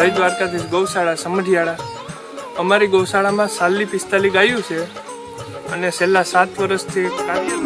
જય દ્વારકાધીશ ગૌશાળા સમઢિયાળા. અમારી ગૌશાળામાં સાલી પિસ્તાલી ગાયું છે અને છેલ્લા સાત વર્ષથી કાર્ય